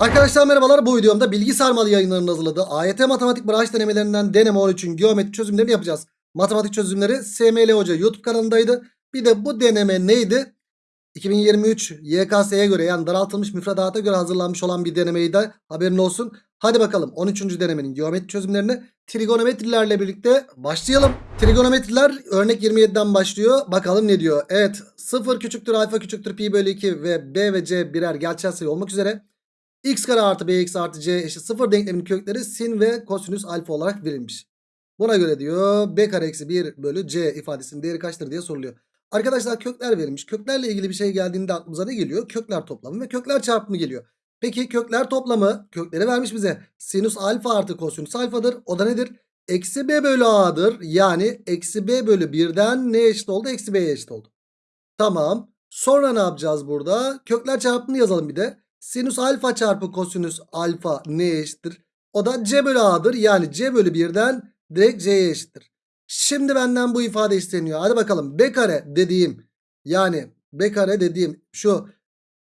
Arkadaşlar merhabalar bu videomda bilgi sarmalı yayınlarının hazırladığı AYT matematik branş denemelerinden deneme 13'ün geometri çözümlerini yapacağız. Matematik çözümleri SML Hoca YouTube kanalındaydı. Bir de bu deneme neydi? 2023 YKS'ye göre yani daraltılmış müfredata göre hazırlanmış olan bir denemeydi. Haberin olsun. Hadi bakalım 13. denemenin geometri çözümlerini trigonometrilerle birlikte başlayalım. Trigonometriler örnek 27'den başlıyor. Bakalım ne diyor. Evet 0 küçüktür alfa küçüktür pi bölü 2 ve b ve c birer gerçel sayı olmak üzere x kare artı bx artı c eşit 0 denkleminin kökleri sin ve kosinüs alfa olarak verilmiş. Buna göre diyor b kare eksi 1 bölü c ifadesinin değeri kaçtır diye soruluyor. Arkadaşlar kökler verilmiş. Köklerle ilgili bir şey geldiğinde aklımıza ne geliyor? Kökler toplamı ve kökler çarpımı geliyor. Peki kökler toplamı kökleri vermiş bize. Sinüs alfa artı kosinüs alfadır. O da nedir? Eksi b bölü a'dır. Yani eksi b bölü 1'den ne eşit oldu? Eksi b'ye eşit oldu. Tamam. Sonra ne yapacağız burada? Kökler çarpımını yazalım bir de. Sinüs alfa çarpı kosinüs alfa neye eşittir? O da c bölü a'dır. Yani c bölü 1'den direkt c'ye eşittir. Şimdi benden bu ifade isteniyor. Hadi bakalım b kare dediğim yani b kare dediğim şu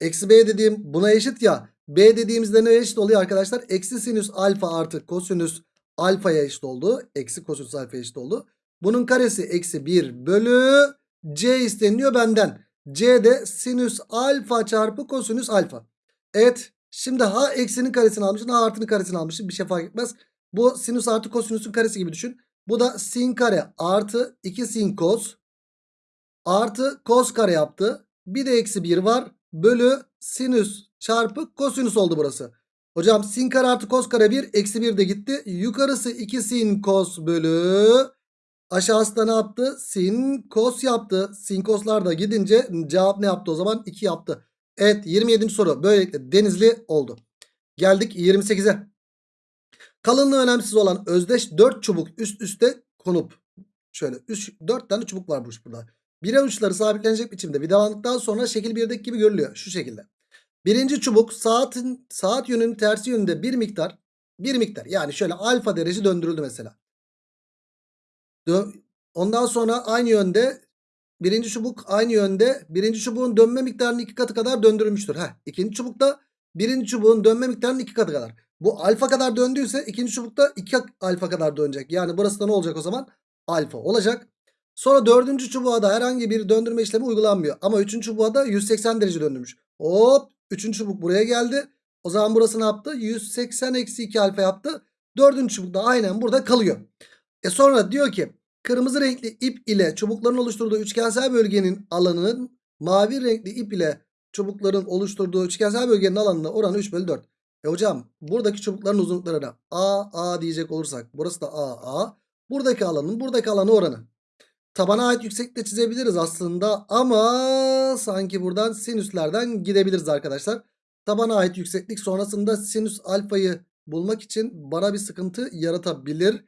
eksi b dediğim buna eşit ya. b dediğimizde ne eşit oluyor arkadaşlar? Eksi sinüs alfa artı kosinüs alfaya eşit oldu. Eksi kosinüs alfaya eşit oldu. Bunun karesi eksi 1 bölü c isteniyor benden. c de sinüs alfa çarpı kosinüs alfa. Evet şimdi ha eksinin karesini almışım ha artının karesini almışım bir şey fark etmez. Bu sinüs artı kosinüsün karesi gibi düşün. Bu da sin kare artı 2 sin kos artı kos kare yaptı. Bir de eksi 1 var. Bölü sinüs çarpı kosinüs oldu burası. Hocam sin kare artı kos kare 1 eksi 1 de gitti. Yukarısı 2 sin kos bölü aşağısı da ne yaptı? Sin kos yaptı. Sin koslar da gidince cevap ne yaptı o zaman? 2 yaptı. Evet 27. soru böylelikle denizli oldu. Geldik 28'e. Kalınlığı önemsiz olan özdeş 4 çubuk üst üste konup şöyle 3 4 tane çubuk varmış burada. Birer uçları sabitlenecek biçimde vidalandıktan sonra şekil 1'deki gibi görülüyor şu şekilde. Birinci çubuk saatin saat yönünün tersi yönünde bir miktar bir miktar yani şöyle alfa derece döndürüldü mesela. Dö Ondan sonra aynı yönde birinci çubuk aynı yönde birinci çubuğun dönme miktarının iki katı kadar döndürülmüştür. Heh, ikinci çubukta birinci çubuğun dönme miktarının iki katı kadar. Bu alfa kadar döndüyse ikinci çubukta 2 alfa kadar dönecek. Yani burası da ne olacak o zaman? Alfa olacak. Sonra dördüncü çubuğa da herhangi bir döndürme işlemi uygulanmıyor. Ama üçüncü çubuğa da 180 derece döndürmüş. Hop üçüncü çubuk buraya geldi. O zaman burası ne yaptı? 180 eksi 2 alfa yaptı. Dördüncü çubuk da aynen burada kalıyor. E sonra diyor ki kırmızı renkli ip ile çubukların oluşturduğu üçgensel bölgenin alanının mavi renkli ip ile çubukların oluşturduğu üçgensel bölgenin alanına oranı 3 bölü 4. E hocam buradaki çubukların uzunluklarına A A diyecek olursak burası da A A. Buradaki alanın buradaki alanı oranı. Tabana ait yükseklikte çizebiliriz aslında ama sanki buradan sinüslerden gidebiliriz arkadaşlar. Tabana ait yükseklik sonrasında sinüs alfayı bulmak için bana bir sıkıntı yaratabilir.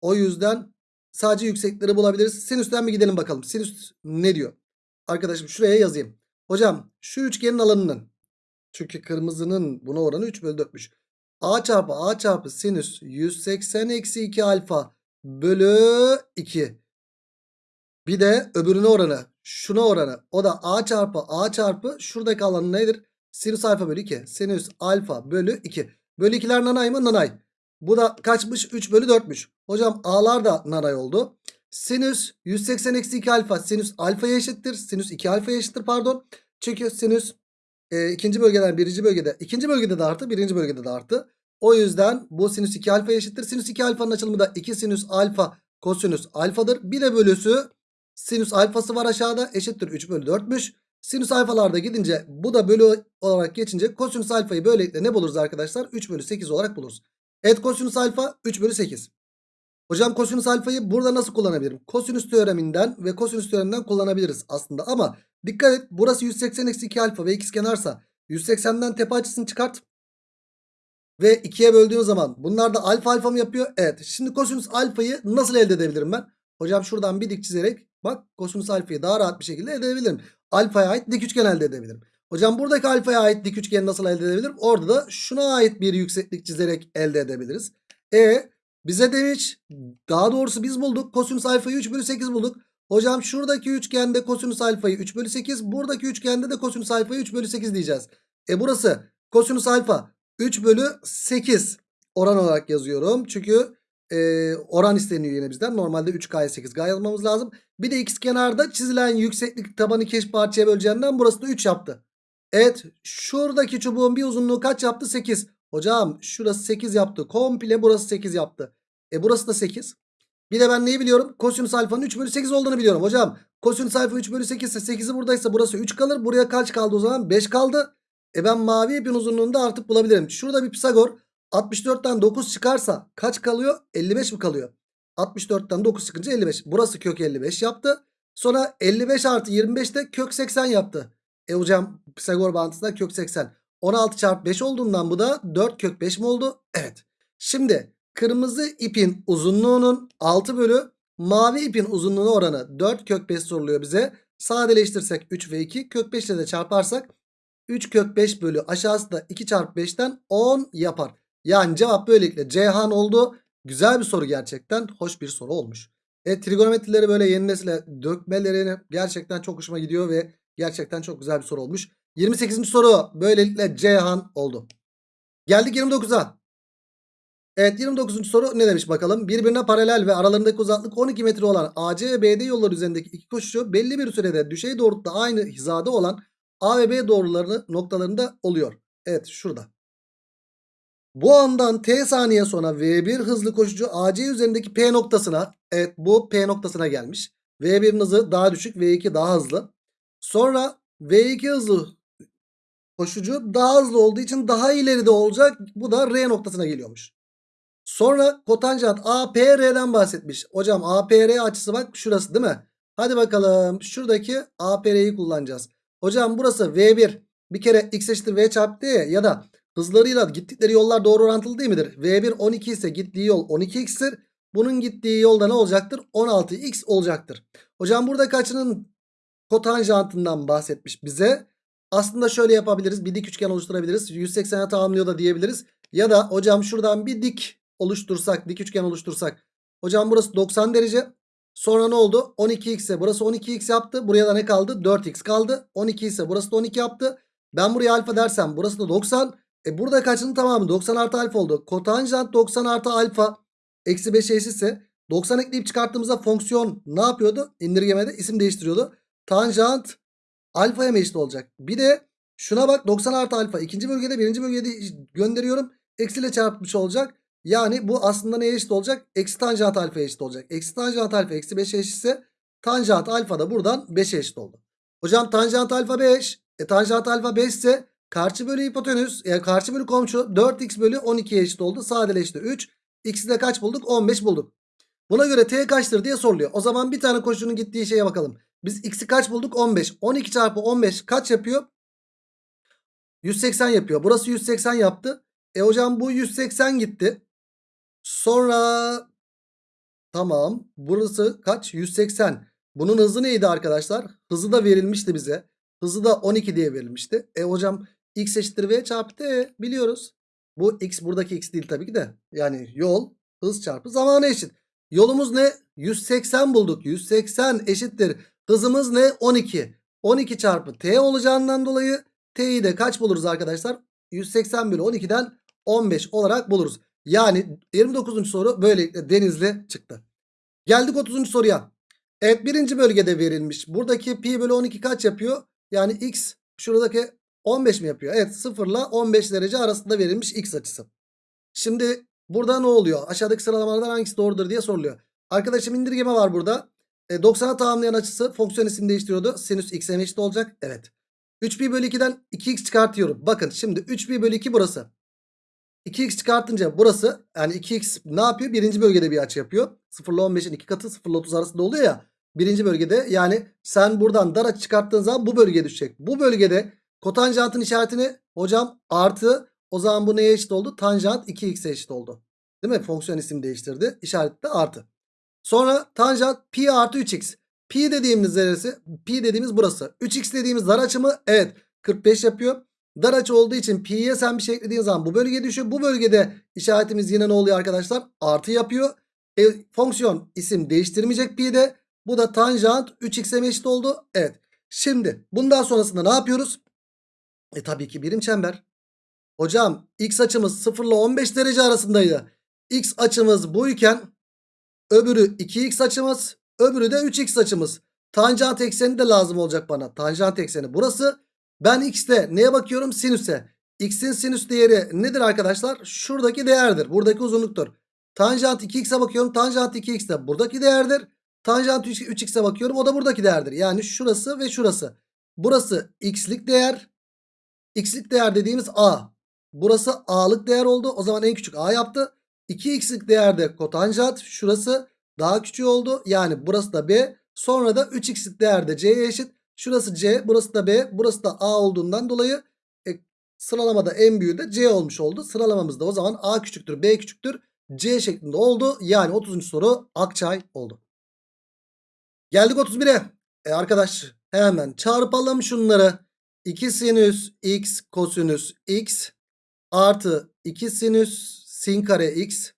O yüzden sadece yüksekleri bulabiliriz. Sinüsten mi gidelim bakalım. Sinüs ne diyor? Arkadaşım şuraya yazayım. Hocam şu üçgenin alanının çünkü kırmızının buna oranı 3 bölü 4'müş. A çarpı A çarpı sinüs 180 eksi 2 alfa bölü 2. Bir de öbürüne oranı. Şuna oranı. O da A çarpı A çarpı şuradaki alanı nedir? Sinüs alfa bölü 2. Sinüs alfa bölü 2. Bölü 2'ler nanay mı? Nanay. Bu da kaçmış? 3 bölü 4'müş. Hocam A'lar da nanay oldu. Sinüs 180 eksi 2 alfa. Sinüs alfaya eşittir. Sinüs 2 alfaya eşittir pardon. Çünkü sinüs e, ikinci bölgeden birinci bölgede. ikinci bölgede de artı birinci bölgede de artı. O yüzden bu sinüs 2 alfa eşittir. Sinüs 2 alfanın açılımı da 2 sinüs alfa kosinüs alfadır. Bir de bölüsü sinüs alfası var aşağıda eşittir 3 bölü 4'müş. Sinüs alfalarda gidince bu da bölü olarak geçince kosinüs alfayı böylelikle ne buluruz arkadaşlar? 3 bölü 8 olarak buluruz. Evet kosinüs alfa 3 bölü 8. Hocam kosinüs alfayı burada nasıl kullanabilirim? Kosinüs teoreminden ve kosinüs teoreminden kullanabiliriz aslında. Ama dikkat et burası 180 eksi 2 alfa ve ikizkenarsa 180'den tepe açısını çıkart. Ve 2'ye böldüğün zaman bunlar da alfa alfa mı yapıyor? Evet. Şimdi kosinüs alfayı nasıl elde edebilirim ben? Hocam şuradan bir dik çizerek bak kosinüs alfayı daha rahat bir şekilde elde edebilirim. Alfaya ait dik üçgen elde edebilirim. Hocam buradaki alfaya ait dik üçgeni nasıl elde edebilirim? Orada da şuna ait bir yükseklik çizerek elde edebiliriz. E bize demiş daha doğrusu biz bulduk. Kosinüs alfayı 3 bölü 8 bulduk. Hocam şuradaki üçgende kosinüs alfayı 3 bölü 8. Buradaki üçgende de kosinüs alfayı 3 bölü 8 diyeceğiz. E burası kosinüs alfa 3 bölü 8 oran olarak yazıyorum. Çünkü e, oran isteniyor yine bizden. Normalde 3K'ya 8K yazmamız lazım. Bir de x kenarda çizilen yükseklik tabanı iki eş parçaya böleceğinden burası da 3 yaptı. Evet şuradaki çubuğun bir uzunluğu kaç yaptı? 8. Hocam şurası 8 yaptı. Komple burası 8 yaptı. E burası da 8. Bir de ben neyi biliyorum? Kosinüs alfanın 3 bölü 8 olduğunu biliyorum. Hocam kosinüs alfa 3 bölü 8 ise 8'i buradaysa burası 3 kalır. Buraya kaç kaldı o zaman? 5 kaldı. E ben mavi ipin uzunluğunu da artık bulabilirim. Şurada bir Pisagor 64'ten 9 çıkarsa kaç kalıyor? 55 mi kalıyor? 64'ten 9 çıkınca 55. Burası kök 55 yaptı. Sonra 55 artı 25 de kök 80 yaptı. E hocam Pisagor bağıntısında kök 80. 16 çarpı 5 olduğundan bu da 4 kök 5 mi oldu? Evet. Şimdi kırmızı ipin uzunluğunun 6 bölü mavi ipin uzunluğuna oranı 4 kök 5 soruluyor bize. Sadeleştirsek 3 ve 2 kök 5 ile de çarparsak 3 kök 5 bölü aşağısı da 2 çarpı 5'ten 10 yapar. Yani cevap böylelikle Ceyhan oldu. Güzel bir soru gerçekten. Hoş bir soru olmuş. E, trigonometrileri böyle yeni nesile dökmeleri gerçekten çok hoşuma gidiyor ve gerçekten çok güzel bir soru olmuş. 28. soru böylelikle Ceyhan oldu. Geldik 29'a. Evet 29. soru ne demiş bakalım. Birbirine paralel ve aralarındaki uzaklık 12 metre olan AC ve BD yolları üzerindeki iki koşucu belli bir sürede düşey doğrultuda aynı hizada olan A ve B doğrularını noktalarında oluyor. Evet şurada. Bu andan t saniye sonra V1 hızlı koşucu AC üzerindeki P noktasına evet bu P noktasına gelmiş. V1'in hızı daha düşük V2 daha hızlı. Sonra V2 hızlı koşucu daha hızlı olduğu için daha ileride olacak. Bu da R noktasına geliyormuş. Sonra kotanjant APR'den bahsetmiş. Hocam APR açısı bak şurası değil mi? Hadi bakalım şuradaki APR'yi kullanacağız. Hocam burası V1 bir kere x eşittir V çarpı ya da hızlarıyla gittikleri yollar doğru orantılı değil midir? V1 12 ise gittiği yol 12x'tir. Bunun gittiği yolda ne olacaktır? 16x olacaktır. Hocam burada kaçının kotanjantından bahsetmiş bize. Aslında şöyle yapabiliriz. Bir dik üçgen oluşturabiliriz. 180'e tamamlıyor da diyebiliriz. Ya da hocam şuradan bir dik oluştursak, dik üçgen oluştursak. Hocam burası 90 derece. Sonra ne oldu? 12x ise burası 12x yaptı. Buraya da ne kaldı? 4x kaldı. 12 ise burası da 12 yaptı. Ben buraya alfa dersem burası da 90. E burada kaçının tamamı 90 artı alfa oldu. Kotanjant 90 artı alfa eksi 5 eşitse 90 ekleyip çıkarttığımızda fonksiyon ne yapıyordu? İndirgemede isim değiştiriyordu. Tanjant alfaya mı eşit olacak? Bir de şuna bak 90 artı alfa ikinci bölgede birinci bölgede gönderiyorum. Eksiyle çarpmış olacak. Yani bu aslında neye eşit olacak? Eksi tanjant alfaya eşit olacak. Eksi tanjant alfa eksi 5'e eşitse tanjant alfa da buradan 5'e eşit oldu. Hocam tanjant alfa 5. E tanjant alfa 5 ise karşı bölü hipotenüs yani karşı bölü komşu 4x bölü 12'ye eşit oldu. Sadeleşti 3. X'i de kaç bulduk? 15 bulduk. Buna göre t kaçtır diye soruluyor. O zaman bir tane koşunun gittiği şeye bakalım. Biz x'i kaç bulduk? 15. 12 çarpı 15 kaç yapıyor? 180 yapıyor. Burası 180 yaptı. E hocam bu 180 gitti. Sonra tamam. Burası kaç? 180. Bunun hızı neydi arkadaşlar? Hızı da verilmişti bize. Hızı da 12 diye verilmişti. E hocam x eşittir v çarpı t biliyoruz. Bu x buradaki x değil tabii ki de. Yani yol hız çarpı zamanı eşit. Yolumuz ne? 180 bulduk. 180 eşittir. Hızımız ne? 12. 12 çarpı t olacağından dolayı t'yi de kaç buluruz arkadaşlar? 180 bölü 12'den 15 olarak buluruz. Yani 29. soru böylelikle denizli çıktı. Geldik 30. soruya. Evet birinci bölgede verilmiş. Buradaki pi bölü 12 kaç yapıyor? Yani x şuradaki 15 mi yapıyor? Evet 0 ile 15 derece arasında verilmiş x açısı. Şimdi burada ne oluyor? Aşağıdaki sıralamalardan hangisi doğrudur diye soruluyor. Arkadaşım indirgeme var burada. E, 90'a tamamlayan açısı fonksiyon isim değiştiriyordu. Sinüs x'e eşit olacak. Evet. 3pi bölü 2'den 2x çıkartıyorum. Bakın şimdi 3pi bölü 2 burası. 2x çıkartınca burası yani 2x ne yapıyor? Birinci bölgede bir açı yapıyor. 0 ile 15'in 2 katı 0 ile 30 arasında oluyor ya. Birinci bölgede yani sen buradan dar açı çıkarttığın zaman bu bölgeye düşecek. Bu bölgede kotanjantın işaretini hocam artı o zaman bu neye eşit oldu? Tanjant 2x'e eşit oldu. Değil mi? Fonksiyon isim değiştirdi. İşaret de artı. Sonra tanjant pi artı 3x. Pi dediğimiz neresi? Pi dediğimiz burası. 3x dediğimiz dar açı mı? Evet. 45 yapıyor. Dar açı olduğu için pi'ye sen bir şey eklediğin zaman bu bölgeye düşüyor. Bu bölgede işaretimiz yine ne oluyor arkadaşlar? Artı yapıyor. E, fonksiyon isim değiştirmeyecek pi'de. Bu da tanjant 3x'e eşit oldu. Evet. Şimdi bundan sonrasında ne yapıyoruz? E tabii ki birim çember. Hocam x açımız 0 ile 15 derece arasındaydı. X açımız buyken öbürü 2x açımız öbürü de 3x açımız. Tanjant ekseni de lazım olacak bana. Tanjant ekseni burası. Ben x'te neye bakıyorum? Sinüse. X'in sinüs değeri nedir arkadaşlar? Şuradaki değerdir. Buradaki uzunluktur. Tanjant 2x'e bakıyorum. Tanjant 2x de buradaki değerdir. Tanjant 3x'e bakıyorum. O da buradaki değerdir. Yani şurası ve şurası. Burası x'lik değer. X'lik değer dediğimiz a. Burası a'lık değer oldu. O zaman en küçük a yaptı. 2x'lik değerde kotanjant. Şurası daha küçük oldu. Yani burası da b. Sonra da 3x'lik değerde c'ye eşit. Şurası c. Burası da b. Burası da a olduğundan dolayı e, sıralamada en büyüğü de c olmuş oldu. Sıralamamızda o zaman a küçüktür b küçüktür c şeklinde oldu. Yani 30. soru Akçay oldu. Geldik 31'e. E arkadaş hemen çarpalım şunları. 2 sinüs x kosinüs x artı 2 sinüs sin kare x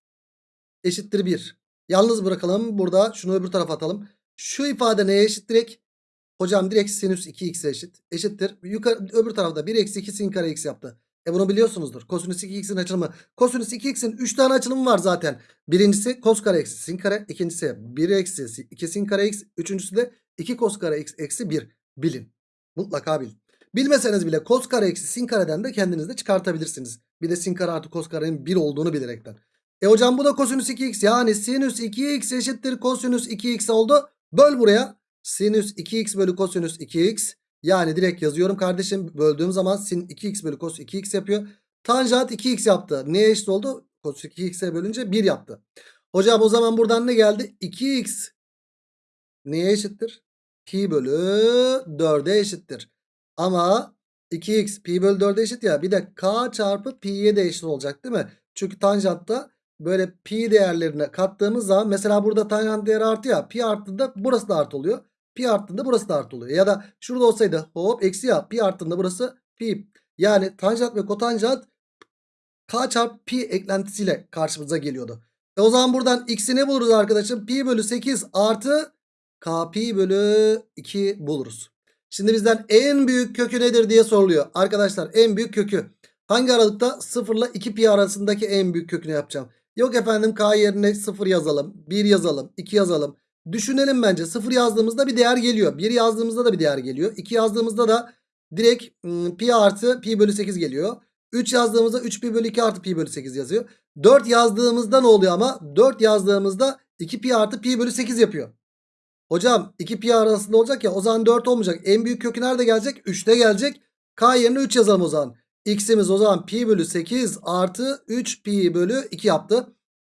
eşittir 1. Yalnız bırakalım. Burada şunu öbür tarafa atalım. Şu ifade neye eşit direkt? Hocam direkt sinüs 2x eşit. Eşittir. Yukarı, öbür tarafta 1 eksi 2 sin kare x yaptı. E bunu biliyorsunuzdur. Kosinüs 2x'in açılımı. Kosinüs 2x'in 3 tane açılımı var zaten. Birincisi kos kare eksi sin kare. ikincisi 1 eksi 2 sin kare x. Üçüncüsü de 2 kos kare x eksi 1. Bilin. Mutlaka bilin. Bilmeseniz bile kos kare eksi sin kareden de kendiniz de çıkartabilirsiniz. Bir de sin kare artı kos karenin 1 olduğunu bilerekten. E hocam bu da kosinüs 2x. Yani sinüs 2x eşittir kosinüs 2x oldu. Böl buraya. Sinüs 2x bölü kosinüs 2x. Yani direkt yazıyorum kardeşim. Böldüğüm zaman sin 2x bölü cos 2x yapıyor. Tanjant 2x yaptı. Neye eşit oldu? Cos 2x'e bölünce 1 yaptı. Hocam o zaman buradan ne geldi? 2x neye eşittir? Pi bölü 4'e eşittir. Ama 2x pi bölü 4'e eşit ya. Bir de k çarpı pi'ye de eşit olacak değil mi? Çünkü tanjantta böyle pi değerlerine kattığımız zaman mesela burada tanjant değeri artı ya. Pi arttığında burası da artı oluyor. Pi arttığında burası da artı oluyor. Ya da şurada olsaydı hop eksi ya. Pi arttığında burası pi. Yani tanjant ve kotanjant k çarpı pi eklentisiyle karşımıza geliyordu. E o zaman buradan x'i ne buluruz arkadaşım? Pi bölü 8 artı k pi bölü 2 buluruz. Şimdi bizden en büyük kökü nedir diye soruluyor. Arkadaşlar en büyük kökü. Hangi aralıkta 0 ile 2 pi arasındaki en büyük kökünü yapacağım. Yok efendim k yerine 0 yazalım. 1 yazalım. 2 yazalım. Düşünelim bence. 0 yazdığımızda bir değer geliyor. 1 yazdığımızda da bir değer geliyor. 2 yazdığımızda da direkt ım, pi artı pi bölü 8 geliyor. 3 yazdığımızda 3 pi bölü 2 artı pi bölü 8 yazıyor. 4 yazdığımızda ne oluyor ama? 4 yazdığımızda 2 pi artı pi bölü 8 yapıyor. Hocam 2 pi arasında olacak ya o zaman 4 olmayacak. En büyük kökü nerede gelecek? 3'te gelecek. K yerine 3 yazalım o zaman. X'imiz o zaman pi bölü 8 artı 3 pi bölü 2 yaptı.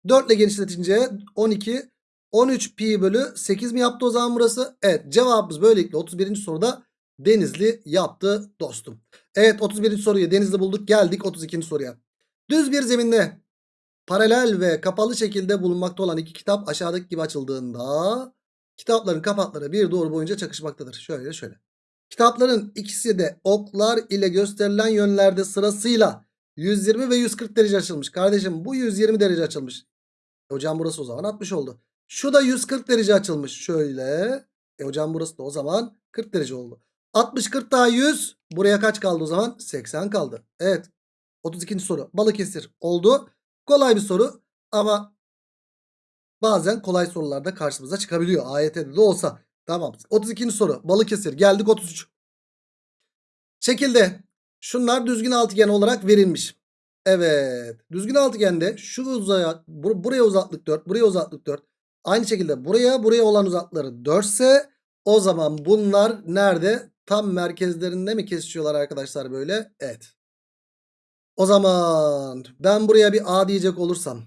4 ile genişletince 12 13 pi bölü 8 mi yaptı o zaman burası? Evet cevabımız böylelikle 31. soruda Denizli yaptı dostum. Evet 31. soruyu Denizli bulduk geldik 32. soruya. Düz bir zeminde paralel ve kapalı şekilde bulunmakta olan iki kitap aşağıdaki gibi açıldığında kitapların kapakları bir doğru boyunca çakışmaktadır. Şöyle şöyle. Kitapların ikisi de oklar ile gösterilen yönlerde sırasıyla 120 ve 140 derece açılmış. Kardeşim bu 120 derece açılmış. E hocam burası o zaman 60 oldu. Şu da 140 derece açılmış. Şöyle. E hocam burası da o zaman 40 derece oldu. 60 40 daha 100. Buraya kaç kaldı o zaman? 80 kaldı. Evet. 32. soru. Balıkesir oldu. Kolay bir soru ama bazen kolay sorularda karşımıza çıkabiliyor. AYT'de de olsa. Tamam. 32. soru. Balıkesir. Geldik 33. Şekilde şunlar düzgün altıgen olarak verilmiş. Evet. Düzgün altıgende şu uzaya bur buraya uzaklık 4, buraya uzaklık 4. Aynı şekilde buraya buraya olan uzaklıkları 4 ise o zaman bunlar nerede? Tam merkezlerinde mi kesişiyorlar arkadaşlar böyle? Evet. O zaman ben buraya bir A diyecek olursam.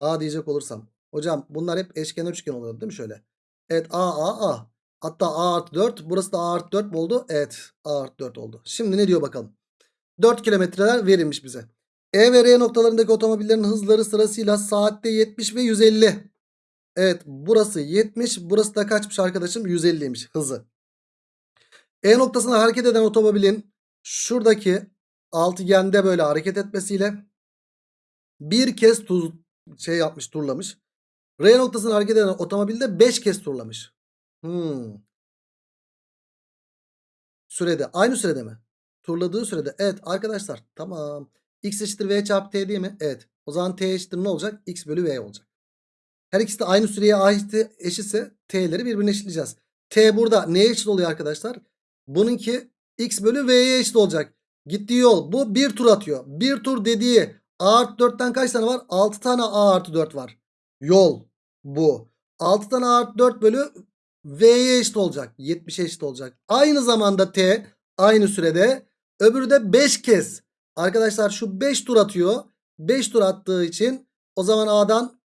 A diyecek olursam. Hocam bunlar hep eşkenar üçgen oluyor değil mi şöyle? Evet A A A. Hatta A artı 4. Burası da A artı 4 mi oldu? Evet A artı 4 oldu. Şimdi ne diyor bakalım. 4 kilometreler verilmiş bize. E ve R noktalarındaki otomobillerin hızları sırasıyla saatte 70 ve 150. Evet burası 70 burası da kaçmış arkadaşım 150'ymiş hızı. E noktasına hareket eden otomobilin şuradaki altıgende böyle hareket etmesiyle bir kez tuz şey yapmış turlamış. R noktasına hareket eden otomobilde 5 kez turlamış. Hmm. Sürede aynı sürede mi? Turladığı sürede evet arkadaşlar tamam. X eşittir V çarpı T değil mi? Evet. O zaman T eşittir ne olacak? X bölü V olacak. Her ikisi de aynı süreye eşitse T'leri birbirine eşitleyeceğiz. T burada neye eşit oluyor arkadaşlar? Bununki X bölü V'ye eşit olacak. Gittiği yol bu bir tur atıyor. Bir tur dediği A artı 4'ten kaç tane var? 6 tane A artı 4 var. Yol bu. 6 tane A artı 4 bölü V'ye eşit olacak. 70'e eşit olacak. Aynı zamanda T aynı sürede öbürü de 5 kez. Arkadaşlar şu 5 tur atıyor. 5 tur attığı için o zaman A'dan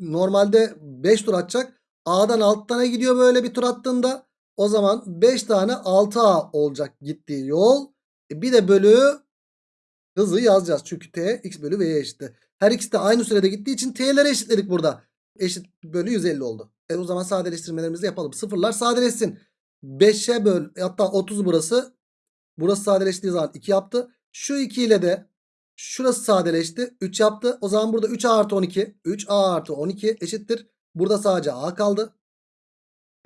normalde 5 tur atacak. A'dan 6 tane gidiyor böyle bir tur attığında. O zaman 5 tane 6A olacak gittiği yol. E bir de bölü hızı yazacağız. Çünkü T x bölü V'ye eşitti. Her ikisi de aynı sürede gittiği için T'leri eşitledik burada. Eşit bölü 150 oldu. E o zaman sadeleştirmelerimizi yapalım. Sıfırlar sadeleşsin. 5'e böl hatta 30 burası. Burası sadeleştiği zaman 2 yaptı. Şu 2 ile de şurası sadeleşti. 3 yaptı. O zaman burada 3A artı 12. 3A artı 12 eşittir. Burada sadece A kaldı.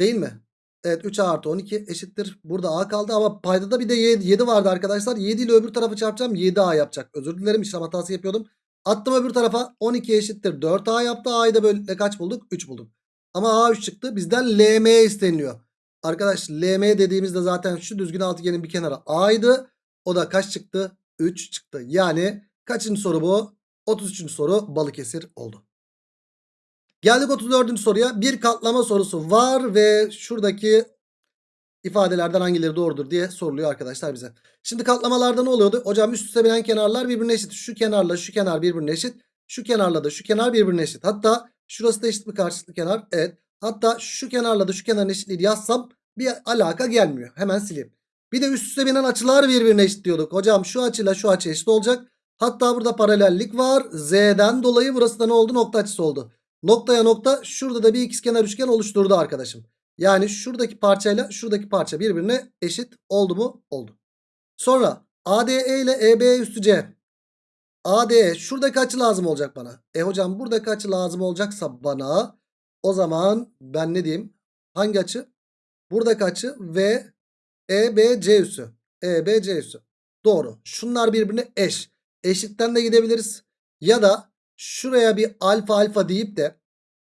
Değil mi? Evet 3A artı 12 eşittir. Burada A kaldı ama paydada bir de 7 vardı arkadaşlar. 7 ile öbür tarafı çarpacağım. 7A yapacak. Özür dilerim işlem hatası yapıyordum. Attım öbür tarafa 12 eşittir. 4A yaptı. A'yı da böyle kaç bulduk? 3 bulduk. Ama A3 çıktı. Bizden LM isteniyor. Arkadaş LM dediğimizde zaten şu düzgün altıgenin bir kenarı A'ydı. O da kaç çıktı? 3 çıktı. Yani kaçıncı soru bu? 33. soru Balıkesir oldu. Geldik 34. soruya. Bir katlama sorusu var ve şuradaki ifadelerden hangileri doğrudur diye soruluyor arkadaşlar bize. Şimdi katlamalarda ne oluyordu? Hocam üst üste binen kenarlar birbirine eşit. Şu kenarla şu kenar birbirine eşit. Şu kenarla da şu kenar birbirine eşit. Hatta şurası da eşit bir karşılıklı kenar. Evet. Hatta şu kenarla da şu kenarın eşitliğini yazsam bir alaka gelmiyor. Hemen sileyim. Bir de üst üste binen açılar birbirine eşit diyorduk. Hocam şu açıyla şu açı eşit olacak. Hatta burada paralellik var. Z'den dolayı burası da ne oldu? Nokta açısı oldu. Noktaya nokta şurada da bir ikizkenar üçgen oluşturdu arkadaşım. Yani şuradaki parçayla şuradaki parça birbirine eşit oldu mu? Oldu. Sonra ADE ile EB üstü C. ADE şuradaki açı lazım olacak bana. E hocam buradaki açı lazım olacaksa bana o zaman ben ne diyeyim? Hangi açı? Buradaki açı ve EBC üssü. EBC üssü. Doğru. Şunlar birbirine eş. Eşitten de gidebiliriz. Ya da şuraya bir alfa alfa deyip de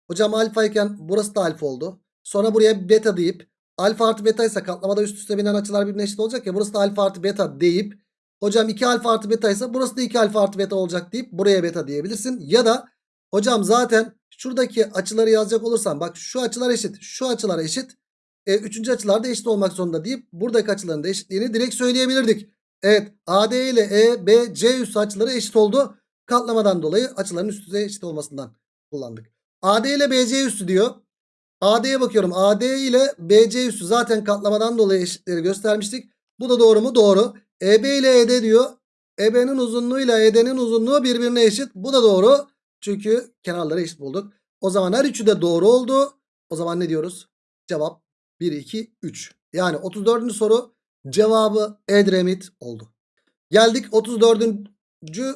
hocam alfa iken burası da alfa oldu. Sonra buraya beta deyip alfa artı beta ise katlamada üst üste binen açılar birbirine eşit olacak ya burası da alfa artı beta deyip hocam 2 alfa artı beta ise burası da 2 alfa artı beta olacak deyip buraya beta diyebilirsin. Ya da hocam zaten şuradaki açıları yazacak olursan bak şu açılar eşit şu açılar eşit e, üçüncü açılar da eşit olmak zorunda deyip buradaki açıların da eşitliğini direkt söyleyebilirdik. Evet AD ile EBC üstü açıları eşit oldu. Katlamadan dolayı açıların üst üste eşit olmasından kullandık. AD ile BC üstü diyor. AD'ye bakıyorum. AD ile BC üstü zaten katlamadan dolayı eşitleri göstermiştik. Bu da doğru mu? Doğru. EB ile ED diyor. EB'nin uzunluğu ile ED'nin uzunluğu birbirine eşit. Bu da doğru. Çünkü kenarları eşit bulduk. O zaman her üçü de doğru oldu. O zaman ne diyoruz? Cevap 1, 2, 3. Yani 34. soru cevabı Edremit oldu. Geldik 34.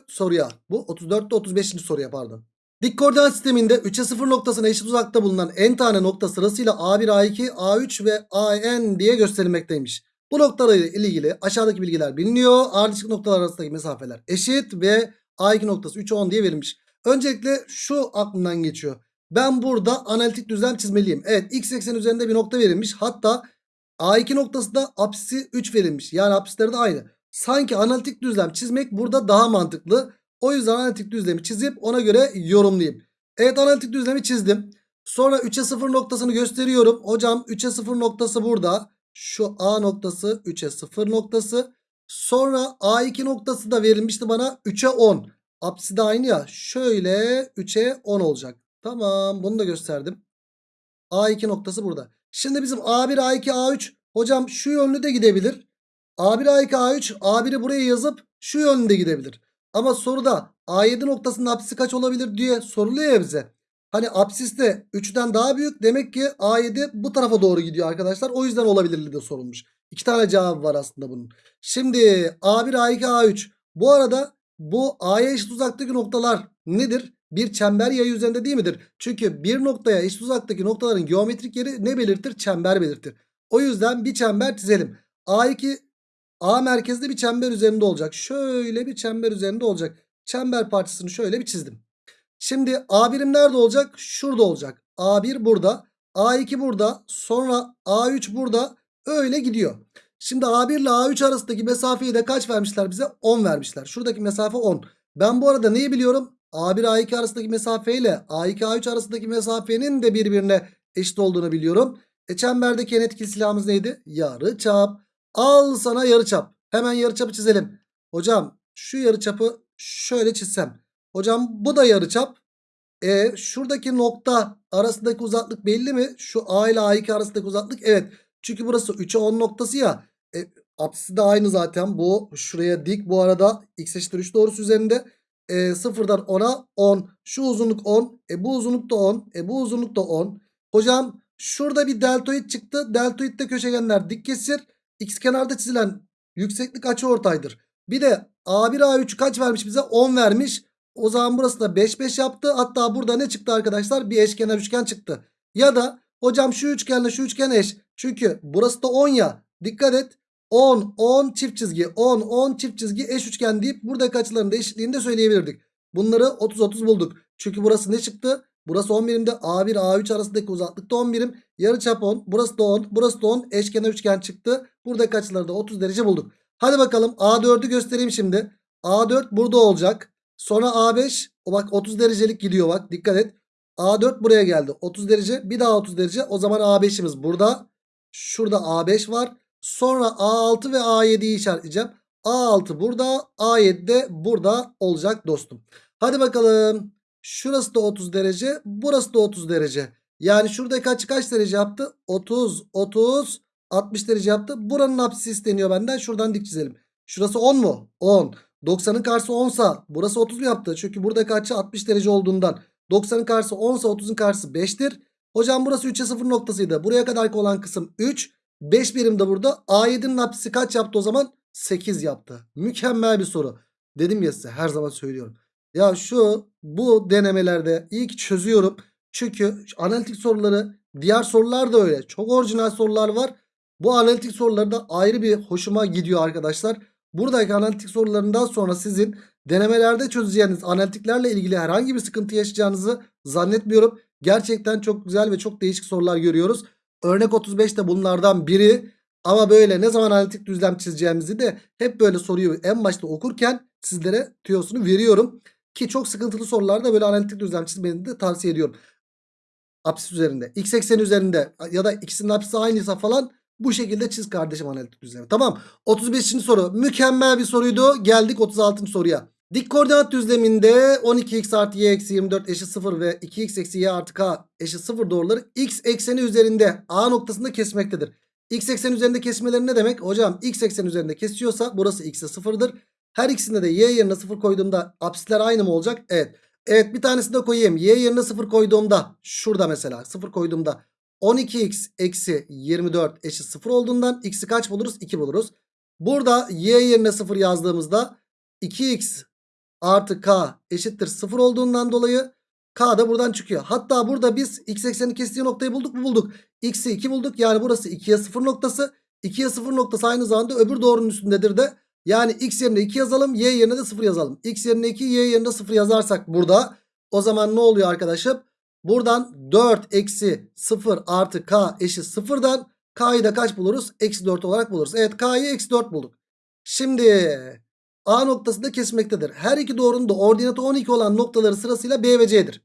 soruya. Bu 34'te 35. soruya pardon. Dik koordinat sisteminde 3'e 0 noktasına eşit uzakta bulunan n tane nokta sırasıyla A1, A2, A3 ve AN diye gösterilmekteymiş. Bu noktalarla ilgili aşağıdaki bilgiler biliniyor. Ardışık noktalar arasındaki mesafeler eşit ve A2 noktası 3'e 10 diye verilmiş. Öncelikle şu aklımdan geçiyor. Ben burada analitik düzlem çizmeliyim. Evet x eksen üzerinde bir nokta verilmiş. Hatta A2 noktasında apsisi 3 verilmiş. Yani apsisleri de aynı. Sanki analitik düzlem çizmek burada daha mantıklı. O yüzden analitik düzlemi çizip ona göre yorumlayayım. Evet analitik düzlemi çizdim. Sonra 3'e 0 noktasını gösteriyorum. Hocam 3'e 0 noktası burada. Şu A noktası 3'e 0 noktası. Sonra A2 noktası da verilmişti bana 3'e 10. Apsisi de aynı ya. Şöyle 3'e 10 olacak. Tamam bunu da gösterdim. A2 noktası burada. Şimdi bizim A1, A2, A3 hocam şu yönlü de gidebilir. A1, A2, A3 A1'i buraya yazıp şu yönde gidebilir. Ama soruda A7 noktasının apsisi kaç olabilir diye soruluyor ya bize. Hani apsis de 3'ten daha büyük. Demek ki A7 bu tarafa doğru gidiyor arkadaşlar. O yüzden olabilirliği de sorulmuş. İki tane cevabı var aslında bunun. Şimdi A1, A2, A3. Bu arada bu A'ya eşit uzaktaki noktalar nedir? Bir çember yayı üzerinde değil midir? Çünkü bir noktaya eşit uzaktaki noktaların geometrik yeri ne belirtir? Çember belirtir. O yüzden bir çember çizelim. A2 A merkezde bir çember üzerinde olacak. Şöyle bir çember üzerinde olacak. Çember parçasını şöyle bir çizdim. Şimdi A birim nerede olacak? Şurada olacak. A1 burada. A2 burada. Sonra A3 burada. Öyle gidiyor. Şimdi A1 ile A3 arasındaki mesafeyi de kaç vermişler bize? 10 vermişler. Şuradaki mesafe 10. Ben bu arada neyi biliyorum? A1 A2 arasındaki mesafe ile A2 A3 arasındaki mesafenin de birbirine eşit olduğunu biliyorum. E çemberdeki en etkili silahımız neydi? Yarı çap. Al sana yarı çap. Hemen yarı çapı çizelim. Hocam şu yarı çapı şöyle çizsem. Hocam bu da yarı çap. E şuradaki nokta arasındaki uzaklık belli mi? Şu A ile A2 arasındaki uzaklık evet. Çünkü burası 3'e 10 noktası ya. E, apsisi de aynı zaten. Bu şuraya dik. Bu arada x eşittir 3 doğrusu üzerinde. E, sıfırdan 10'a 10. Şu uzunluk 10. E bu uzunluk da 10. E bu uzunluk da 10. Hocam şurada bir deltoid çıktı. Deltoidde köşegenler dik kesir. X kenarda çizilen yükseklik açıortaydır. Bir de A1 A3 kaç vermiş bize? 10 vermiş. O zaman burası da 5 5 yaptı. Hatta burada ne çıktı arkadaşlar? Bir eşkenar üçgen çıktı. Ya da hocam şu üçgenle şu üçgen eş. Çünkü burası da 10 ya. Dikkat et. 10 10 çift çizgi 10 10 çift çizgi eş üçgen deyip buradaki açıların da eşitliğini de söyleyebilirdik. Bunları 30 30 bulduk. Çünkü burası ne çıktı? Burası 10 birimde A1 A3 arasındaki uzaklık da 10 birim. Yarıçap 10. Burası da 10. Burası da 10. Eşkenar üçgen çıktı. Buradaki açıları da 30 derece bulduk. Hadi bakalım A4'ü göstereyim şimdi. A4 burada olacak. Sonra A5 o bak 30 derecelik gidiyor bak dikkat et. A4 buraya geldi 30 derece bir daha 30 derece o zaman A5'imiz burada. Şurada A5 var. Sonra A6 ve A7'yi işaretleyeceğim. A6 burada A7 de burada olacak dostum. Hadi bakalım. Şurası da 30 derece burası da 30 derece. Yani şuradaki açı kaç derece yaptı? 30 30 60 derece yaptı. Buranın apsisi isteniyor benden. Şuradan dik çizelim. Şurası 10 mu? 10. 90'ın karşısı 10 sa burası 30 mu yaptı? Çünkü buradaki açı 60 derece olduğundan 90'ın karşısı 10 sa 30'un karşısı 5'tir. Hocam burası 3'e 0 noktasıydı. Buraya kadar olan kısım 3. 5 birim de burada. A7'nin apsisi kaç yaptı o zaman? 8 yaptı. Mükemmel bir soru. Dedim ya size her zaman söylüyorum. Ya şu bu denemelerde ilk çözüyorum. Çünkü analitik soruları diğer sorular da öyle. Çok orijinal sorular var. Bu analitik soruları da ayrı bir hoşuma gidiyor arkadaşlar. Buradaki analitik sorularından sonra sizin denemelerde çözeceğiniz analitiklerle ilgili herhangi bir sıkıntı yaşayacağınızı zannetmiyorum. Gerçekten çok güzel ve çok değişik sorular görüyoruz. Örnek 35 de bunlardan biri. Ama böyle ne zaman analitik düzlem çizeceğimizi de hep böyle soruyu en başta okurken sizlere tüyosunu veriyorum. Ki çok sıkıntılı sorularda böyle analitik düzlem çizmenizi de tavsiye ediyorum. Apsis üzerinde. X ekseni üzerinde ya da ikisinin apsisi aynıysa falan bu şekilde çiz kardeşim analitik düzlemi. Tamam. 35. soru. Mükemmel bir soruydu. Geldik 36. soruya. Dik koordinat düzleminde 12x artı y eksi 24 eşit 0 ve 2x eksi y artı k eşit 0 doğruları x ekseni üzerinde a noktasında kesmektedir. X ekseni üzerinde kesmeleri ne demek? Hocam x ekseni üzerinde kesiyorsa burası x'e 0'dır. Her ikisinde de y yerine 0 koyduğumda apsisler aynı mı olacak? Evet. Evet bir tanesini de koyayım. Y yerine 0 koyduğumda şurada mesela 0 koyduğumda 12x eksi 24 eşit 0 olduğundan x'i kaç buluruz? 2 buluruz. Burada y yerine 0 yazdığımızda 2x artı k eşittir 0 olduğundan dolayı k da buradan çıkıyor. Hatta burada biz x eksenin kestiği noktayı bulduk mu bulduk. x'i 2 bulduk yani burası 2'ye 0 noktası. 2'ye 0 noktası aynı zamanda öbür doğrunun üstündedir de. Yani x yerine 2 yazalım y yerine de 0 yazalım. x yerine 2 y yerine 0 yazarsak burada o zaman ne oluyor arkadaşım? Buradan 4 eksi 0 artı k eşit 0'dan k'yı da kaç buluruz? Eksi 4 olarak buluruz. Evet k'yı eksi 4 bulduk. Şimdi A noktasında kesmektedir. Her iki doğrunun da ordinatı 12 olan noktaları sırasıyla B ve C'dir.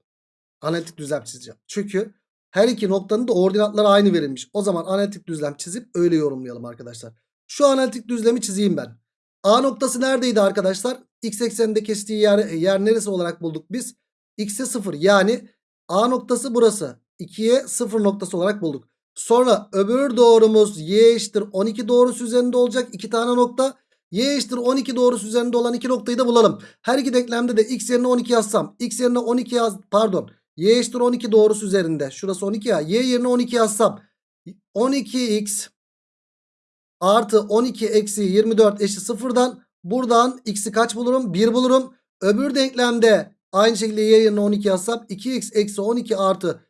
Analitik düzlem çizeceğim. Çünkü her iki noktanın da ordinatları aynı verilmiş. O zaman analitik düzlem çizip öyle yorumlayalım arkadaşlar. Şu analitik düzlemi çizeyim ben. A noktası neredeydi arkadaşlar? X ekseninde kestiği yer, yer neresi olarak bulduk biz? X'e 0 yani A noktası burası. 2'ye 0 noktası olarak bulduk. Sonra öbür doğrumuz y eşittir 12 doğrusu üzerinde olacak. 2 tane nokta. Y eşittir 12 doğrusu üzerinde olan iki noktayı da bulalım. Her iki denklemde de x yerine 12 yazsam. X yerine 12 yaz pardon. Y eşittir 12 doğrusu üzerinde. Şurası 12 ya. Y yerine 12 yazsam. 12x artı 12 eksi 24 eşit sıfırdan. Buradan x'i kaç bulurum? 1 bulurum. Öbür denklemde aynı şekilde y yerine 12 yazsam. 2x eksi 12 artı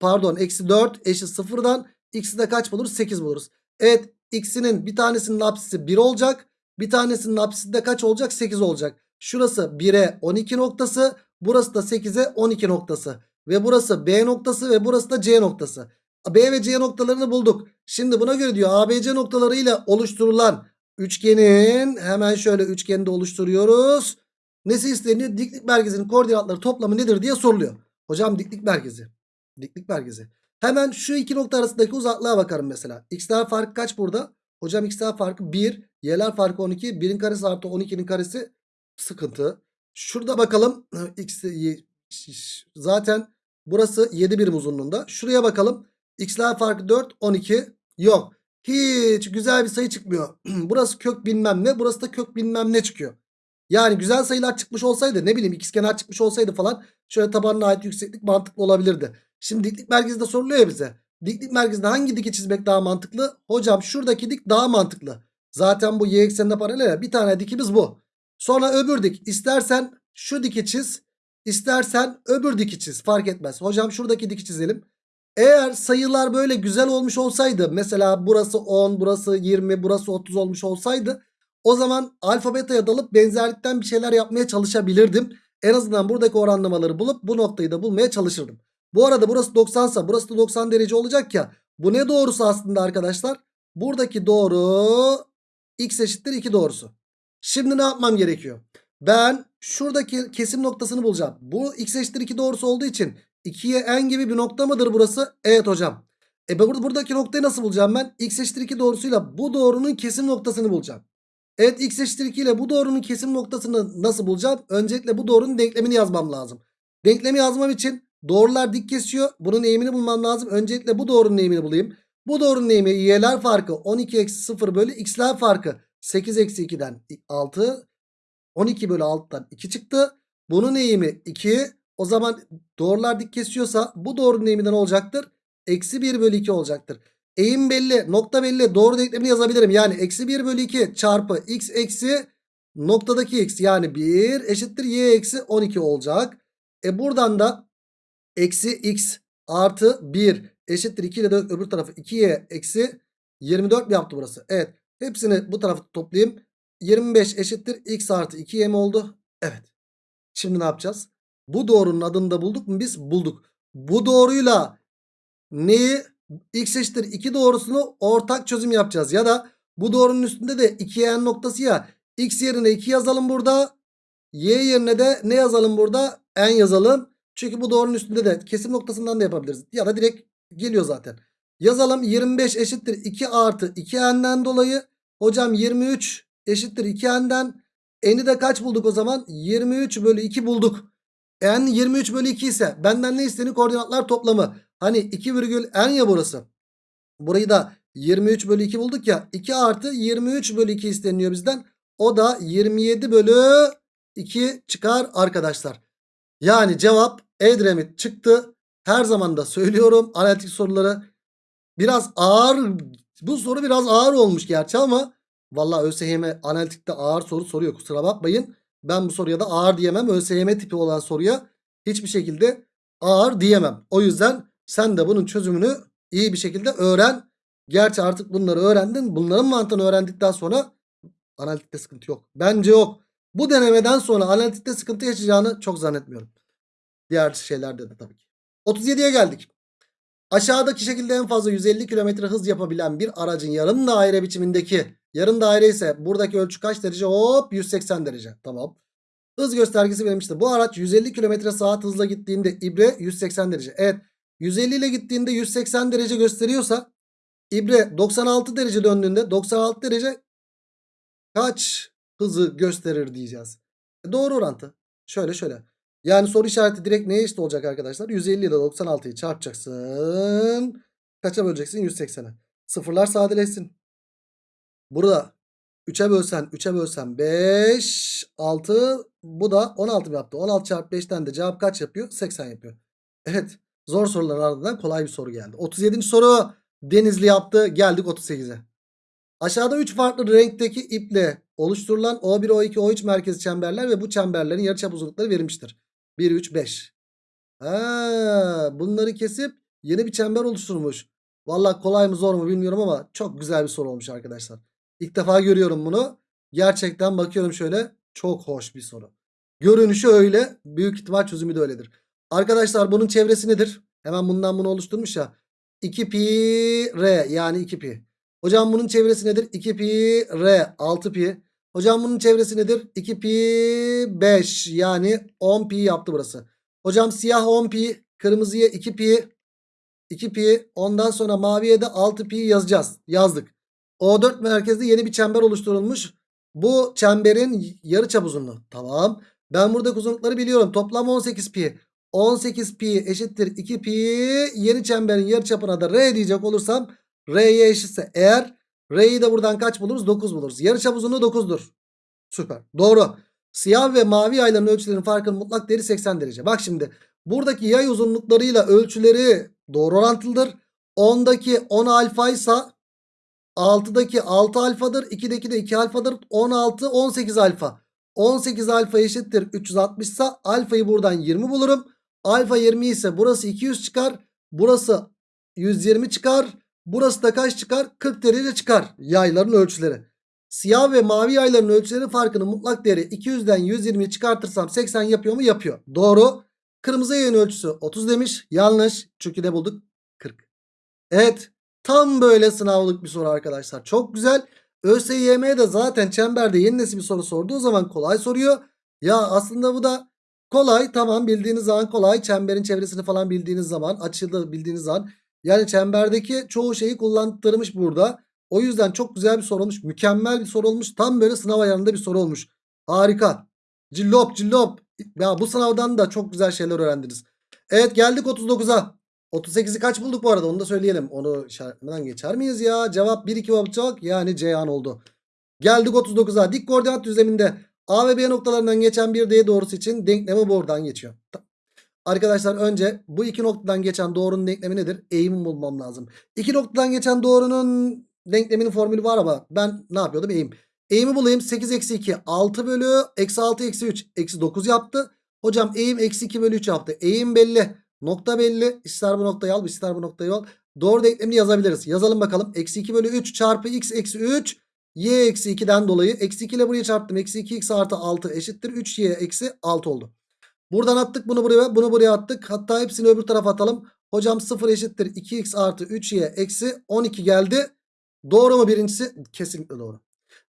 pardon eksi 4 eşit sıfırdan. X'i de kaç buluruz? 8 buluruz. Evet X'inin bir tanesinin apsisi 1 olacak. Bir tanesinin apsisi de kaç olacak? 8 olacak. Şurası 1'e 12 noktası. Burası da 8'e 12 noktası. Ve burası B noktası ve burası da C noktası. B ve C noktalarını bulduk. Şimdi buna göre diyor ABC noktalarıyla oluşturulan üçgenin hemen şöyle üçgeni de oluşturuyoruz. Nesi isteniyor? Diklik merkezinin koordinatları toplamı nedir diye soruluyor. Hocam diklik merkezi. Diklik merkezi. Hemen şu iki nokta arasındaki uzaklığa bakarım mesela. X'ler farkı kaç burada? Hocam x'ler farkı 1. Y'ler farkı 12. 1'in karesi artı 12'nin karesi sıkıntı. Şurada bakalım. X zaten burası 7 birim uzunluğunda. Şuraya bakalım. X'ler farkı 4. 12. Yok. Hiç güzel bir sayı çıkmıyor. burası kök bilmem ne. Burası da kök bilmem ne çıkıyor. Yani güzel sayılar çıkmış olsaydı ne bileyim ikizkenar çıkmış olsaydı falan şöyle tabanına ait yükseklik mantıklı olabilirdi. Şimdi diklik merkezinde soruluyor ya bize. Diklik merkezinde hangi diki çizmek daha mantıklı? Hocam şuradaki dik daha mantıklı. Zaten bu y eksenine paralel ya. Bir tane dikimiz bu. Sonra öbür dik. İstersen şu diki çiz. istersen öbür diki çiz. Fark etmez. Hocam şuradaki diki çizelim. Eğer sayılar böyle güzel olmuş olsaydı. Mesela burası 10, burası 20, burası 30 olmuş olsaydı. O zaman alfa beta'ya dalıp benzerlikten bir şeyler yapmaya çalışabilirdim. En azından buradaki oranlamaları bulup bu noktayı da bulmaya çalışırdım. Bu arada burası 90 ise burası da 90 derece olacak ya. Bu ne doğrusu aslında arkadaşlar? Buradaki doğru x eşittir 2 doğrusu. Şimdi ne yapmam gerekiyor? Ben şuradaki kesim noktasını bulacağım. Bu x eşittir 2 doğrusu olduğu için 2'ye en gibi bir nokta mıdır burası? Evet hocam. E burada buradaki noktayı nasıl bulacağım ben? x eşittir 2 doğrusuyla bu doğrunun kesim noktasını bulacağım. Evet x eşittir 2 ile bu doğrunun kesim noktasını nasıl bulacağım? Öncelikle bu doğrunun denklemini yazmam lazım. Denklemi yazmam için doğrular dik kesiyor. Bunun eğimini bulmam lazım. Öncelikle bu doğrunun eğimini bulayım. Bu doğrunun eğimi y'ler farkı 12 eksi 0 bölü x'ler farkı 8 eksi 2'den 6. 12 bölü 6'dan 2 çıktı. Bunun eğimi 2. O zaman doğrular dik kesiyorsa bu doğrunun eğimi ne olacaktır? Eksi 1 bölü 2 olacaktır. Eğim belli nokta belli doğru denklemini yazabilirim. Yani eksi 1 bölü 2 çarpı x eksi noktadaki x yani 1 eşittir y eksi 12 olacak. E buradan da eksi x artı 1 eşittir 2 ile de öbür tarafı 2y eksi 24 mi yaptı burası? Evet hepsini bu tarafa toplayayım. 25 eşittir x artı 2y mi oldu? Evet. Şimdi ne yapacağız? Bu doğrunun adını da bulduk mu biz? Bulduk. Bu doğruyla neyi x eşittir 2 doğrusunu ortak çözüm yapacağız. Ya da bu doğrunun üstünde de 2n noktası ya. x yerine 2 yazalım burada. Y yerine de ne yazalım burada? n yazalım. Çünkü bu doğrunun üstünde de kesim noktasından da yapabiliriz. Ya da direkt geliyor zaten. Yazalım 25 eşittir 2 artı 2n'den dolayı. Hocam 23 eşittir 2n'den. N'i de kaç bulduk o zaman? 23 bölü 2 bulduk. N 23 bölü 2 ise benden ne isteniyor? Koordinatlar toplamı. Hani 2 virgül n ya burası. Burayı da 23 bölü 2 bulduk ya. 2 artı 23 bölü 2 isteniyor bizden. O da 27 bölü 2 çıkar arkadaşlar. Yani cevap Edremit çıktı. Her zaman da söylüyorum analitik soruları biraz ağır. Bu soru biraz ağır olmuş gerçi ama valla ÖSYM analitikte ağır soru soruyor kusura bakmayın. Ben bu soruya da ağır diyemem. ÖSYM tipi olan soruya hiçbir şekilde ağır diyemem. O yüzden sen de bunun çözümünü iyi bir şekilde öğren. Gerçi artık bunları öğrendin. Bunların mantığını öğrendikten sonra analitikte sıkıntı yok. Bence yok. Bu denemeden sonra analitikte sıkıntı yaşayacağını çok zannetmiyorum. Diğer şeylerde de tabii ki. 37'ye geldik. Aşağıdaki şekilde en fazla 150 km hız yapabilen bir aracın yarım daire biçimindeki yarım daire ise buradaki ölçü kaç derece? Hop 180 derece. Tamam. Hız göstergesi verilmiştir. Bu araç 150 km saat hızla gittiğinde ibre 180 derece. Evet 150 ile gittiğinde 180 derece gösteriyorsa ibre 96 derece döndüğünde 96 derece kaç hızı gösterir diyeceğiz. E doğru orantı. Şöyle şöyle. Yani soru işareti direkt neye eşit olacak arkadaşlar? 150 ile 96'yı çarpacaksın. Kaça böleceksin? 180'e. Sıfırlar sadeleşsin. Burada 3'e bölsen 3'e bölsen 5 6 bu da 16 mı yaptı? 16 çarpı 5'ten de cevap kaç yapıyor? 80 yapıyor. Evet. Zor soruların ardından kolay bir soru geldi. 37. soru Denizli yaptı. Geldik 38'e. Aşağıda 3 farklı renkteki iple oluşturulan O1, O2, O3 merkezi çemberler ve bu çemberlerin yarıçap uzunlukları verilmiştir. 1, 3, 5. Ha, bunları kesip yeni bir çember oluşturmuş. Valla kolay mı zor mu bilmiyorum ama çok güzel bir soru olmuş arkadaşlar. İlk defa görüyorum bunu. Gerçekten bakıyorum şöyle çok hoş bir soru. Görünüşü öyle. Büyük ihtimal çözümü de öyledir. Arkadaşlar bunun çevresi nedir? Hemen bundan bunu oluşturmuş ya. 2 pi r yani 2 pi. Hocam bunun çevresi nedir? 2 pi r 6 pi. Hocam bunun çevresi nedir? 2 pi 5 yani 10 pi yaptı burası. Hocam siyah 10 pi, kırmızıya 2 pi, 2 pi. Ondan sonra maviye de 6 pi yazacağız. Yazdık. O4 merkezde yeni bir çember oluşturulmuş. Bu çemberin yarıçap uzunluğu. Tamam. Ben buradaki uzunlukları biliyorum. Toplam 18 pi. 18 pi eşittir 2 pi. Yeni çemberin yarıçapına da r diyecek olursam r'ye eşitse eğer r'yi de buradan kaç buluruz? 9 buluruz. Yarıçap uzunluğu 9'dur. Süper. Doğru. Siyah ve mavi yayların ölçülerinin farkının mutlak değeri 80 derece. Bak şimdi buradaki yay uzunluklarıyla ölçüleri doğru orantılıdır. 10'daki 10 alfa ise 6'daki 6 alfadır. 2'deki de 2 alfadır. 16 18 alfa. 18 alfa eşittir 360 ise alfayı buradan 20 bulurum. Alfa 20 ise burası 200 çıkar. Burası 120 çıkar. Burası da kaç çıkar? 40 derece çıkar yayların ölçüleri. Siyah ve mavi yayların ölçüleri farkının mutlak değeri 200'den 120'yi çıkartırsam 80 yapıyor mu? Yapıyor. Doğru. Kırmızı yayın ölçüsü 30 demiş. Yanlış. Çünkü ne bulduk? 40. Evet. Tam böyle sınavlık bir soru arkadaşlar. Çok güzel. ÖSYM de zaten çemberde yeni nesil bir soru sorduğu zaman kolay soruyor. Ya aslında bu da kolay. Tamam bildiğiniz zaman kolay. Çemberin çevresini falan bildiğiniz zaman. Açıyı da bildiğiniz zaman. Yani çemberdeki çoğu şeyi kullandırmış burada. O yüzden çok güzel bir soru olmuş. Mükemmel bir soru olmuş. Tam böyle sınav ayarında bir soru olmuş. Harika. Cillop cillop. Ya bu sınavdan da çok güzel şeyler öğrendiniz. Evet geldik 39'a. 38'i kaç bulduk bu arada onu da söyleyelim. Onu işaretlemeden geçer miyiz ya? Cevap 1 2 olacak yani Ceyhan oldu. Geldik 39'a. Dik koordinat düzleminde A ve B noktalarından geçen bir D doğrusu için denklemi buradan geçiyor. Arkadaşlar önce bu iki noktadan geçen doğrunun denklemi nedir? Eğimi bulmam lazım. İki noktadan geçen doğrunun denkleminin formülü var ama ben ne yapıyordum? Eğim. Eğimi bulayım. 8 eksi 2 6 bölü eksi 6 eksi 3 eksi 9 yaptı. Hocam eğim eksi 2 bölü 3 yaptı. Eğim belli. Nokta belli. İster bu noktayı al ister bu noktayı al. Doğru denklemini yazabiliriz. Yazalım bakalım. Eksi 2 bölü 3 çarpı x eksi 3 y eksi 2'den dolayı. Eksi 2 ile buraya çarptım. Eksi 2x artı 6 eşittir. 3y eksi 6 oldu. Buradan attık bunu buraya bunu buraya attık. Hatta hepsini öbür tarafa atalım. Hocam 0 eşittir 2x artı 3y eksi 12 geldi. Doğru mu birincisi? Kesinlikle doğru.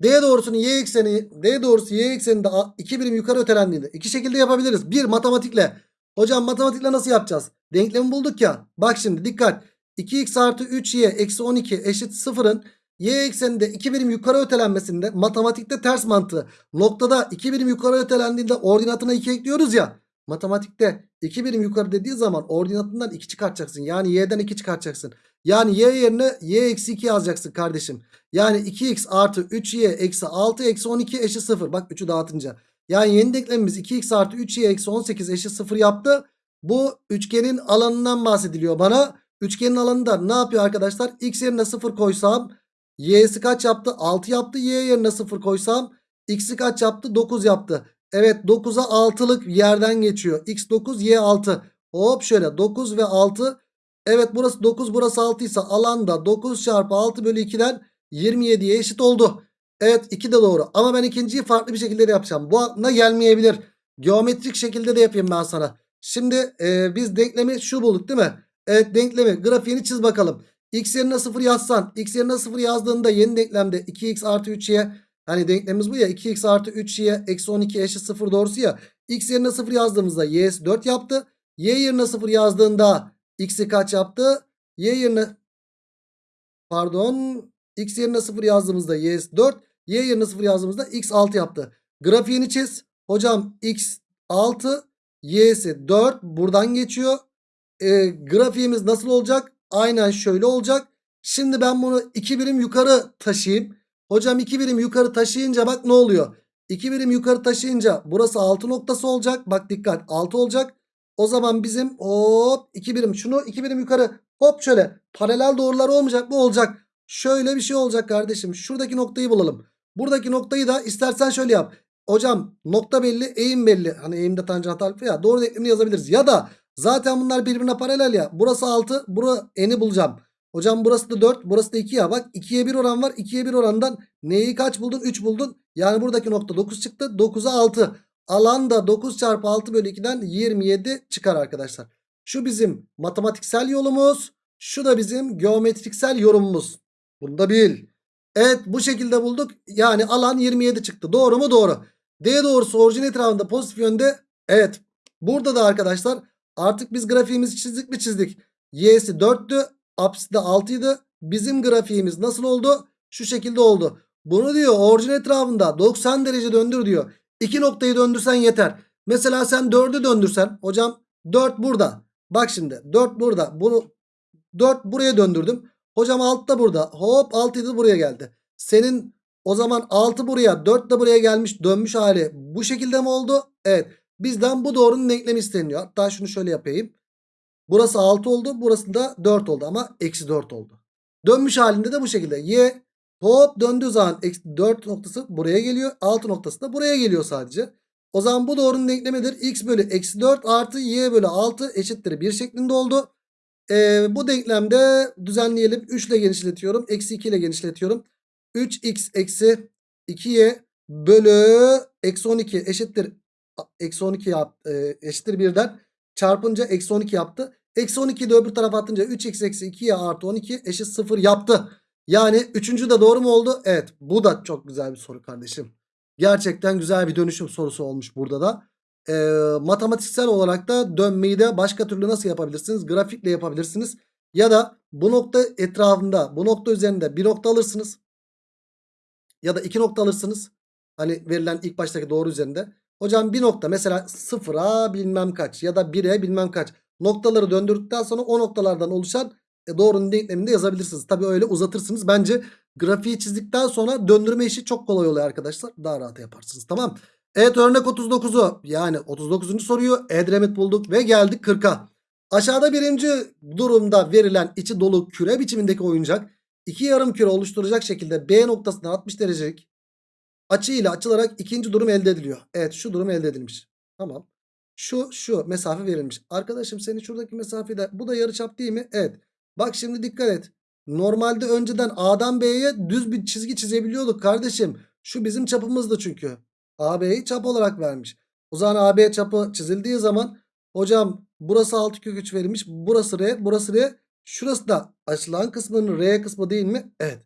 D doğrusunun y ekseni D doğrusu y ekseninde 2 birim yukarı ötelendiğinde iki şekilde yapabiliriz. Bir matematikle. Hocam matematikle nasıl yapacağız? Denklemi bulduk ya. Bak şimdi dikkat. 2x artı 3y eksi 12 eşit 0'ın y ekseninde 2 birim yukarı ötelenmesinde matematikte ters mantığı. Noktada 2 birim yukarı ötelendiğinde ordinatına 2 ekliyoruz ya. Matematikte 2 birim yukarı dediği zaman ordinatından 2 çıkartacaksın. Yani y'den 2 çıkartacaksın. Yani y yerine y eksi 2 yazacaksın kardeşim. Yani 2x artı 3y eksi 6 eksi 12 eşit 0. Bak 3'ü dağıtınca. Yani yeni denklemimiz 2x artı 3y eksi 18 eşit 0 yaptı. Bu üçgenin alanından bahsediliyor bana. Üçgenin alanında ne yapıyor arkadaşlar? X yerine 0 koysam y'si kaç yaptı? 6 yaptı. Y yerine 0 koysam x'i kaç yaptı? 9 yaptı. Evet 9'a 6'lık yerden geçiyor. X 9 Y 6. Hop şöyle 9 ve 6. Evet burası 9 burası 6 ise alanda 9 çarpı 6 bölü 2'den 27'ye eşit oldu. Evet 2 de doğru. Ama ben ikinciyi farklı bir şekilde de yapacağım. Bu aklına gelmeyebilir. Geometrik şekilde de yapayım ben sana. Şimdi e, biz denklemi şu bulduk değil mi? Evet denklemi grafiğini çiz bakalım. X yerine 0 yazsan. X yerine 0 yazdığında yeni denklemde 2x artı 3y. Hani denklemimiz bu ya 2x artı 3y eksi 12 eşit 0 doğrusu ya. X yerine 0 yazdığımızda y'si 4 yaptı. Y yerine 0 yazdığında x'i kaç yaptı? Y yerine pardon x yerine 0 yazdığımızda y'si 4. Y yerine 0 yazdığımızda x 6 yaptı. Grafiğini çiz. Hocam x 6 y'si 4 buradan geçiyor. E, grafiğimiz nasıl olacak? Aynen şöyle olacak. Şimdi ben bunu 2 birim yukarı taşıyayım. Hocam 2 birim yukarı taşıyınca bak ne oluyor? 2 birim yukarı taşıyınca burası 6 noktası olacak. Bak dikkat 6 olacak. O zaman bizim hop 2 birim şunu 2 birim yukarı hop şöyle paralel doğrular olmayacak mı? Olacak. Şöyle bir şey olacak kardeşim. Şuradaki noktayı bulalım. Buradaki noktayı da istersen şöyle yap. Hocam nokta belli eğim belli. Hani eğimde tanjant alfa ya doğru denklemini yazabiliriz. Ya da zaten bunlar birbirine paralel ya. Burası 6 bura eni bulacağım. Hocam burası da 4 burası da 2 ya bak 2'ye 1 oran var 2'ye 1 orandan neyi kaç buldun 3 buldun. Yani buradaki nokta 9 çıktı 9'a 6 alan da 9 çarpı 6 bölü 2'den 27 çıkar arkadaşlar. Şu bizim matematiksel yolumuz şu da bizim geometriksel yorumumuz. Bunu da bil. Evet bu şekilde bulduk. Yani alan 27 çıktı. Doğru mu? Doğru. D doğrusu orijin etrafında pozitif yönde. Evet. Burada da arkadaşlar artık biz grafiğimizi çizdik mi çizdik. Y'si 4'tü. Apsisi de 6'ydı. Bizim grafiğimiz nasıl oldu? Şu şekilde oldu. Bunu diyor orijin etrafında 90 derece döndür diyor. İki noktayı döndürsen yeter. Mesela sen 4'ü döndürsen. Hocam 4 burada. Bak şimdi 4 burada. Bunu 4 buraya döndürdüm. Hocam 6 da burada. Hop 6 da buraya geldi. Senin o zaman 6 buraya 4 de buraya gelmiş dönmüş hali bu şekilde mi oldu? Evet. Bizden bu doğrunun denklemi isteniyor. Hatta şunu şöyle yapayım. Burası 6 oldu. Burası da 4 oldu ama eksi 4 oldu. Dönmüş halinde de bu şekilde. Y hop döndüğü zaman eksi 4 noktası buraya geliyor. 6 noktası da buraya geliyor sadece. O zaman bu doğrunun denklemidir. X bölü eksi 4 artı Y bölü 6 eşittir 1 şeklinde oldu. Ee, bu denklemde düzenleyelim. 3 ile genişletiyorum. Eksi 2 ile genişletiyorum. 3x eksi 2y bölü eksi 12 eşittir eksi 12 yap, e, eşittir 1'den çarpınca eksi 12 yaptı. Eksi 12'yi de öbür tarafa atınca 3x eksi 2y artı 12 eşit 0 yaptı. Yani üçüncü de doğru mu oldu? Evet bu da çok güzel bir soru kardeşim. Gerçekten güzel bir dönüşüm sorusu olmuş burada da. Ee, matematiksel olarak da dönmeyi de başka türlü nasıl yapabilirsiniz? Grafikle yapabilirsiniz. Ya da bu nokta etrafında bu nokta üzerinde bir nokta alırsınız. Ya da iki nokta alırsınız. Hani verilen ilk baştaki doğru üzerinde. Hocam bir nokta mesela sıfıra bilmem kaç ya da 1'e bilmem kaç. Noktaları döndürdükten sonra o noktalardan oluşan e, doğrunun denklemini de yazabilirsiniz. Tabi öyle uzatırsınız. Bence grafiği çizdikten sonra döndürme işi çok kolay oluyor arkadaşlar. Daha rahat yaparsınız tamam. Evet örnek 39'u yani 39. soruyu Edremit bulduk ve geldik 40'a. Aşağıda birinci durumda verilen içi dolu küre biçimindeki oyuncak iki yarım küre oluşturacak şekilde B noktasından 60 derecelik açı ile açılarak ikinci durum elde ediliyor. Evet şu durum elde edilmiş. Tamam. Şu şu mesafe verilmiş. Arkadaşım senin şuradaki mesafede bu da yarıçap değil mi? Evet. Bak şimdi dikkat et. Normalde önceden A'dan B'ye düz bir çizgi çizebiliyorduk kardeşim. Şu bizim çapımızdı çünkü. AB'yi çap olarak vermiş. O zaman AB çapı çizildiği zaman hocam burası 6 kök 3 verilmiş. Burası R, burası R. Şurası da açılan kısmının R kısmı değil mi? Evet.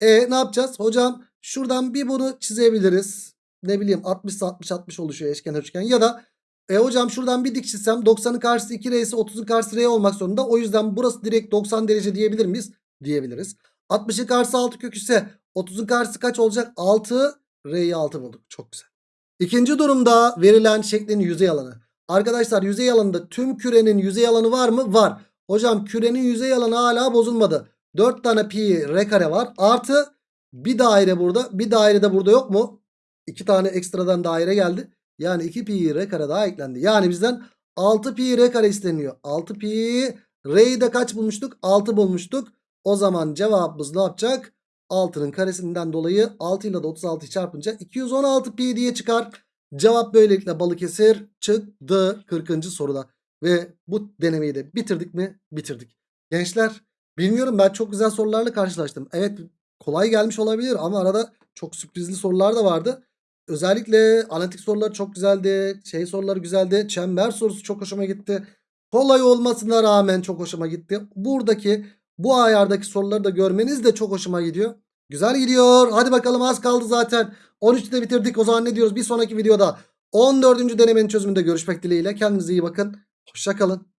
E ne yapacağız? Hocam şuradan bir bunu çizebiliriz. Ne bileyim 60 60 60 oluşuyor eşkenar üçgen ya da e hocam şuradan bir dik çizsem 90'ın karşısı 2R ise 30'un karşısı R olmak zorunda. O yüzden burası direkt 90 derece diyebilir miyiz? Diyebiliriz. 60'ın karşısı 6 kök ise 30'un karşısı kaç olacak? 6 R'yi 6 bulduk. Çok güzel. İkinci durumda verilen şeklin yüzey alanı. Arkadaşlar yüzey alanında tüm kürenin yüzey alanı var mı? Var. Hocam kürenin yüzey alanı hala bozulmadı. 4 tane pi r kare var. Artı bir daire burada. Bir daire de burada yok mu? 2 tane ekstradan daire geldi. Yani 2 pi r kare daha eklendi. Yani bizden 6 pi r kare isteniyor. 6 pi r'yi de kaç bulmuştuk? 6 bulmuştuk. O zaman cevabımız ne yapacak? 6'nın karesinden dolayı 6 ile de 36'yı çarpınca 216 pi diye çıkar. Cevap böylelikle Balıkesir çıktı 40. soruda. Ve bu denemeyi de bitirdik mi? Bitirdik. Gençler bilmiyorum ben çok güzel sorularla karşılaştım. Evet kolay gelmiş olabilir ama arada çok sürprizli sorular da vardı. Özellikle analitik sorular çok güzeldi. Şey soruları güzeldi. Çember sorusu çok hoşuma gitti. Kolay olmasına rağmen çok hoşuma gitti. Buradaki bu ayardaki soruları da görmeniz de çok hoşuma gidiyor. Güzel gidiyor. Hadi bakalım az kaldı zaten. 13'te bitirdik. O zaman ne diyoruz? Bir sonraki videoda 14. denemenin çözümünde görüşmek dileğiyle. Kendinize iyi bakın. Hoşçakalın.